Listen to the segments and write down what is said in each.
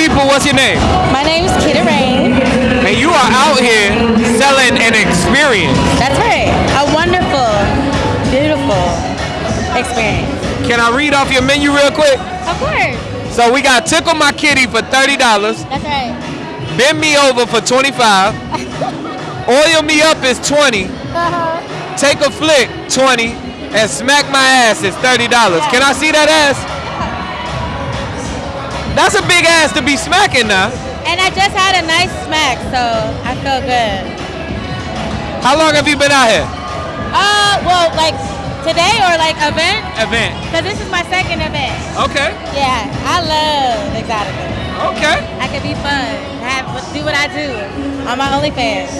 people, what's your name? My name is Kita Reign. And you are out here selling an experience. That's right. A wonderful, beautiful experience. Can I read off your menu real quick? Of course. So we got Tickle My Kitty for $30. That's right. Bend Me Over for 25 Oil Me Up is 20 Uh-huh. Take a Flick, 20 And Smack My Ass is $30. Can I see that ass? That's a big ass to be smacking now. And I just had a nice smack, so I feel good. How long have you been out here? Uh, well, like today or like event? Event. Because this is my second event. Okay. Yeah, I love Exotica. Okay. I can be fun, have do what I do on my OnlyFans.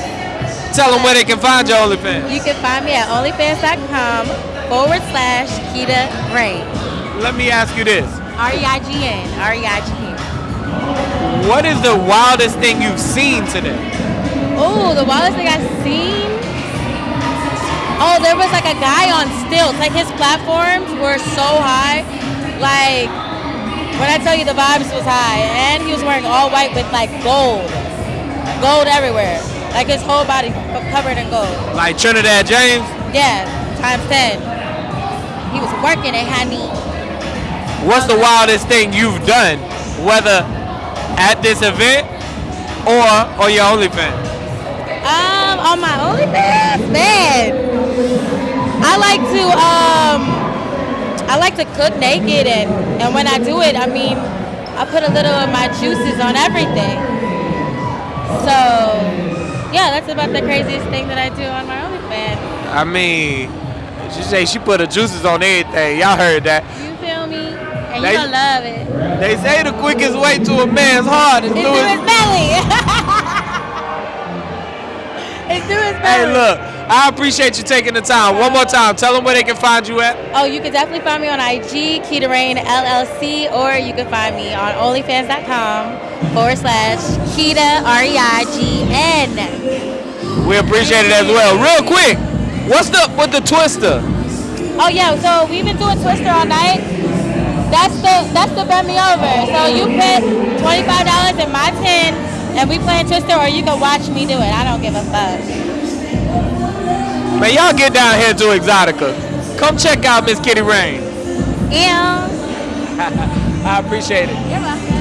Tell them where they can find your OnlyFans. You can find me at onlyfans.com forward slash Keita Reign. Let me ask you this. R E I G N. R E I G N. What is the wildest thing you've seen today? Oh, the wildest thing I've seen. Oh, there was like a guy on stilts. Like his platforms were so high. Like when I tell you the vibes was high, and he was wearing all white with like gold, gold everywhere. Like his whole body covered in gold. Like Trinidad James? Yeah, times ten. He was working it, honey. What's the wildest thing you've done, whether at this event or on your OnlyFans? Um, on my OnlyFans, man. I like to um, I like to cook naked, and and when I do it, I mean, I put a little of my juices on everything. So, yeah, that's about the craziest thing that I do on my OnlyFans. I mean, she say she put her juices on everything. Y'all heard that. You? And They- love it. They say the quickest way to a man's heart is through his his belly. it's through his Hey, look, I appreciate you taking the time. One more time, tell them where they can find you at. Oh, you can definitely find me on IG, Keita Reign LLC, or you can find me on OnlyFans.com forward slash Keita R E I G N. We appreciate it as well. Real quick, what's up with the twister? Oh yeah, so we've been doing Twister all night. That's the that's the bend me over. So you put twenty five dollars in my ten, and we playing Twister, or you can watch me do it. I don't give a fuck. Man, y'all get down here to Exotica. Come check out Miss Kitty Reign. Yeah. I appreciate it. You're welcome.